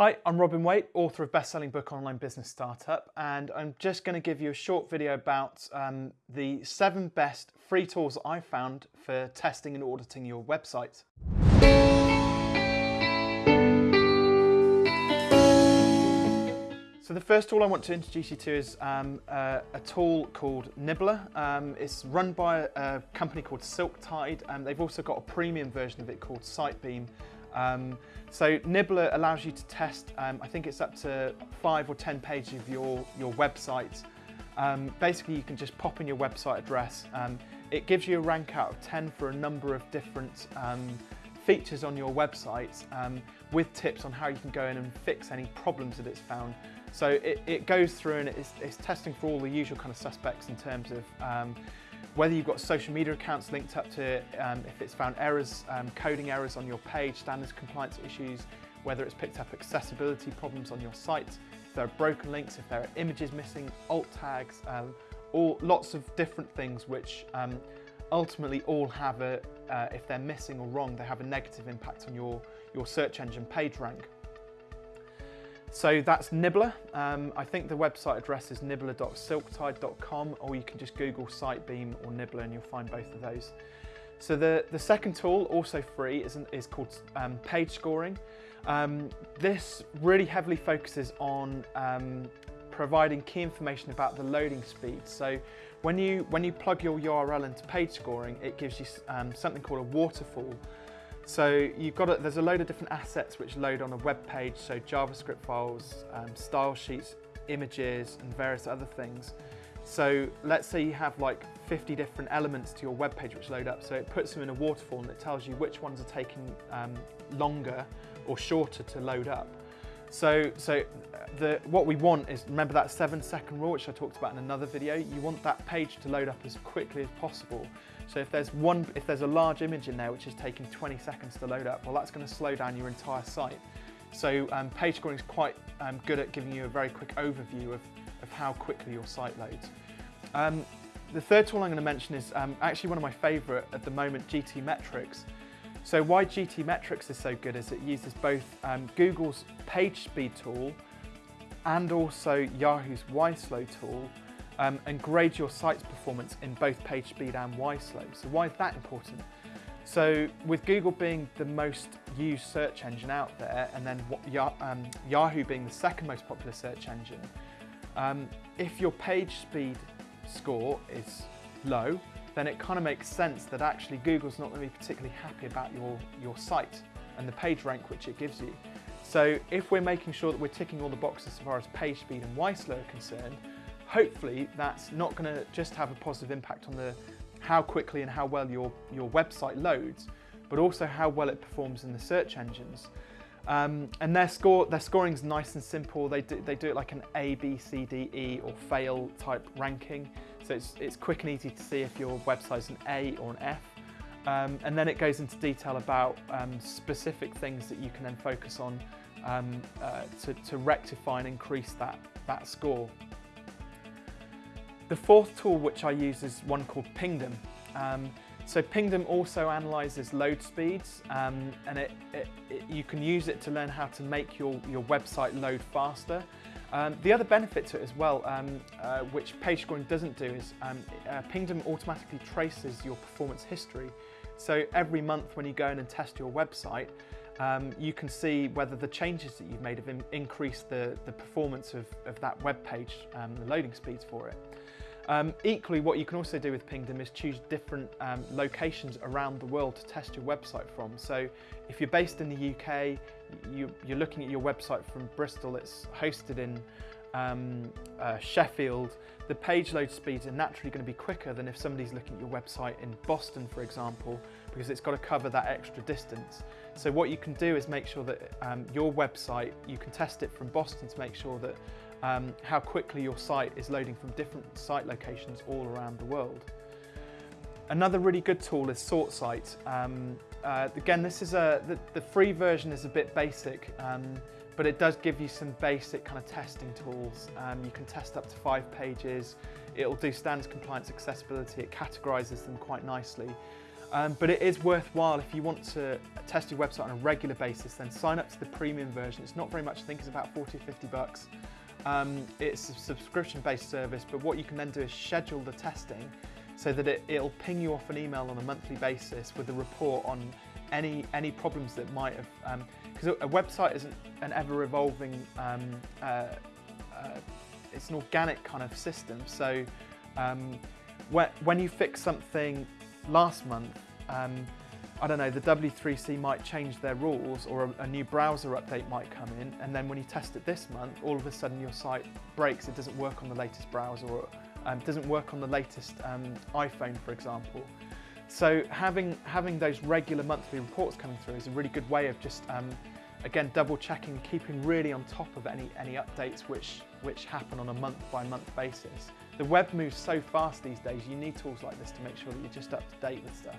Hi, I'm Robin Waite, author of best-selling book Online Business Startup, and I'm just going to give you a short video about um, the seven best free tools I found for testing and auditing your website. So the first tool I want to introduce you to is um, a, tool called Nibbler. Um, it's run by a, company called Silktide. and they've also got a premium version of it called Sitebeam. Um, so Nibbler allows you to test, um, I think it's up to five or 10 pages of your, your website. Um, basically, you can just pop in your website address. Um, it gives you a rank out of 10 for a number of different um, features on your website um, with tips on how you can go in and fix any problems that it's found. So it, it goes through and it's, it's, testing for all the usual kind of suspects in terms of whether you've got social media accounts linked up to it, um, if it's found errors, um, coding errors on your page, standards compliance issues, whether it's picked up accessibility problems on your site, if there are broken links, if there are images missing, alt tags, um, all lots of different things which um, ultimately all have a, uh, if they're missing or wrong, they have a negative impact on your, your search engine page rank. So that's Nibbler. Um, I think the website address is nibbler.silktide.com or you can just Google Sitebeam or Nibbler and you'll find both of those. So the, the second tool, also free, is, is called um, page scoring. Um, this really heavily focuses on um, providing key information about the loading speed. So when you, when you plug your URL into page scoring, it gives you um, something called a waterfall so you've got a, there's a load of different assets which load on a web page, so JavaScript files, um, style sheets, images, and various other things. So let's say you have like 50 different elements to your web page which load up. So it puts them in a waterfall and it tells you which ones are taking um, longer or shorter to load up. So, so the, what we want is, remember that seven second rule, which I talked about in another video, you want that page to load up as quickly as possible. So if there's one, if there's a large image in there which is taking 20 seconds to load up, well that's going to slow down your entire site. So um, page scoring is quite um, good at giving you a very quick overview of, of how quickly your site loads. Um, the third tool I'm going to mention is um, actually one of my favourite at the moment, GTmetrix. So why GTmetrix is so good is it uses both um, Google's PageSpeed tool and also Yahoo's YSlow tool um, and grade your site's performance in both PageSpeed and YSlow. So why is that important? So with Google being the most used search engine out there and then um, Yahoo being the second most popular search engine, um, if your page speed score is low, then it kind of makes sense that actually Google's not going to be particularly happy about your, your site and the page rank which it gives you. So if we're making sure that we're ticking all the boxes as far as page speed and YSlow are concerned, hopefully that's not going to just have a positive impact on the how quickly and how well your, your website loads, but also how well it performs in the search engines. Um, and their score, their scoring is nice and simple. They do, they do it like an A, B, C, D, E or fail type ranking. So it's, it's quick and easy to see if your website's an A or an F. Um, and then it goes into detail about um, specific things that you can then focus on um, uh, to, to rectify and increase that, that score. The fourth tool which I use is one called Pingdom. So Pingdom also analyzes load speeds um, and it, it, it, you can use it to learn how to make your, your website load faster. Um, the other benefit to it as well, um, uh, which page doesn't do, is um, uh, Pingdom automatically traces your performance history. So every month when you go in and test your website, um, you can see whether the changes that you've made have in increased the, the performance of, of that web page, um, the loading speeds for it. Um, equally, what you can also do with Pingdom is choose different um, locations around the world to test your website from. So if you're based in the UK, you, are looking at your website from Bristol, it's hosted in um, uh, Sheffield, the page load speeds are naturally going to be quicker than if somebody's looking at your website in Boston, for example, because it's got to cover that extra distance. So what you can do is make sure that um, your website, you can test it from Boston to make sure that um, how quickly your site is loading from different site locations all around the world. Another really good tool is SortSite. Um, uh, again, this is a the, the, free version is a bit basic, um, but it does give you some basic kind of testing tools. Um, you can test up to five pages. It'll do standards compliance accessibility. It categorizes them quite nicely. Um, but it is worthwhile if you want to test your website on a regular basis, then sign up to the premium version. It's not very much, I think it's about 40 or 50 bucks. Um, it's a subscription-based service, but what you can then do is schedule the testing so that it, will ping you off an email on a monthly basis with a report on any any problems that might have, because um, a, website isn't an ever-evolving, um, uh, uh, it's an organic kind of system. So um, when, when you fix something last month, um, I don't know, the W3C might change their rules or a, a, new browser update might come in and then when you test it this month, all of a sudden your site breaks, it doesn't work on the latest browser or um, doesn't work on the latest um, iPhone, for example. So having, having those regular monthly reports coming through is a really good way of just, um, again, double checking, keeping really on top of any, any updates which, which happen on a month by month basis. The web moves so fast these days, you need tools like this to make sure that you're just up to date with stuff.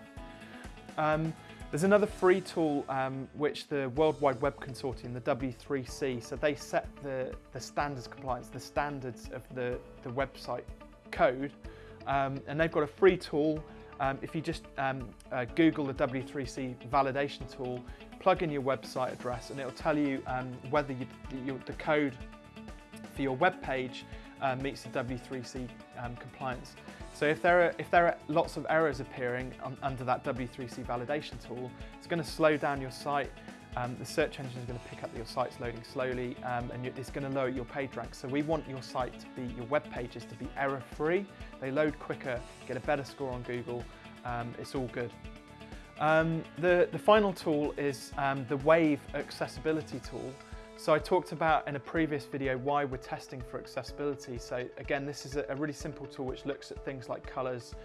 Um, there's another free tool um, which the World Wide Web Consortium, the W3C, so they set the, the standards compliance, the standards of the, the website code, um, and they've got a free tool. Um, if you just um, uh, Google the W3C validation tool, plug in your website address, and it'll tell you um, whether you, you, the code for your web page uh, meets the W3C um, compliance. So if there are, if there are lots of errors appearing on, under that W3C validation tool, it's going to slow down your site. Um, the search engine is going to pick up that your site's loading slowly um, and it's going to lower your page rank. So we want your site to be, your web pages to be error free. They load quicker, get a better score on Google. Um, it's all good. Um, the, the final tool is um, the Wave accessibility tool. So I talked about in a previous video why we're testing for accessibility. So again, this is a, really simple tool which looks at things like colors,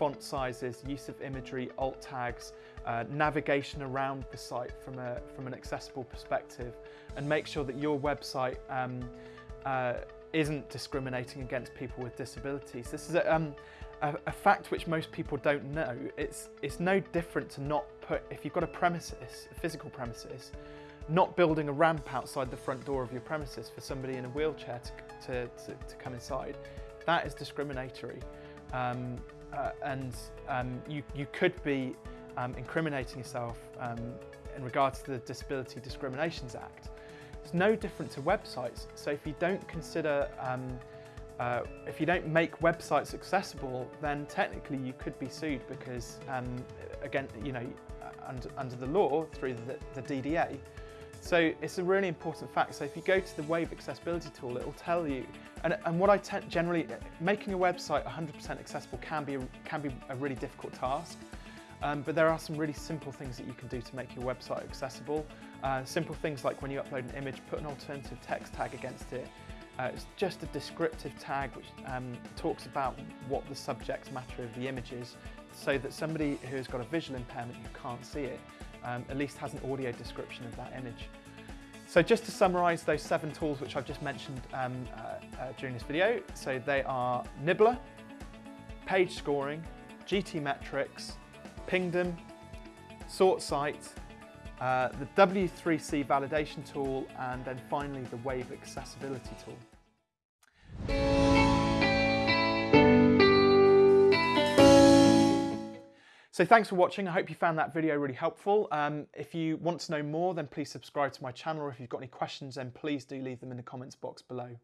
font sizes, use of imagery, alt tags, uh, navigation around the site from, a, from an accessible perspective and make sure that your website um, uh, isn't discriminating against people with disabilities. This is a, um, a, a, fact which most people don't know. It's, it's no different to not put, if you've got a premises, a physical premises, not building a ramp outside the front door of your premises for somebody in a wheelchair to, to, to, to come inside, that is discriminatory. Um, uh, and um, you, you could be um, incriminating yourself um, in regards to the Disability Discriminations Act. It's no different to websites. So if you don't consider, um, uh, if you don't make websites accessible, then technically you could be sued because, um, again, you know, under, under the law through the, the DDA, so it's a really important fact. So if you go to the Wave accessibility tool, it will tell you, and, and what I tend generally, making a website 100% accessible can be, can be a really difficult task. Um, but there are some really simple things that you can do to make your website accessible. Uh, simple things like when you upload an image, put an alternative text tag against it. Uh, it's just a descriptive tag which um, talks about what the subject matter of the image is so that somebody who's got a visual impairment who can't see it um, at least has an audio description of that image. So just to summarise those seven tools which I've just mentioned um, uh, uh, during this video, so they are Nibbler, Page Scoring, GTmetrix, Pingdom, SortSite, uh, the W3C validation tool, and then finally the Wave accessibility tool. So thanks for watching. I hope you found that video really helpful. Um, if you want to know more, then please subscribe to my channel. Or if you've got any questions, then please do leave them in the comments box below.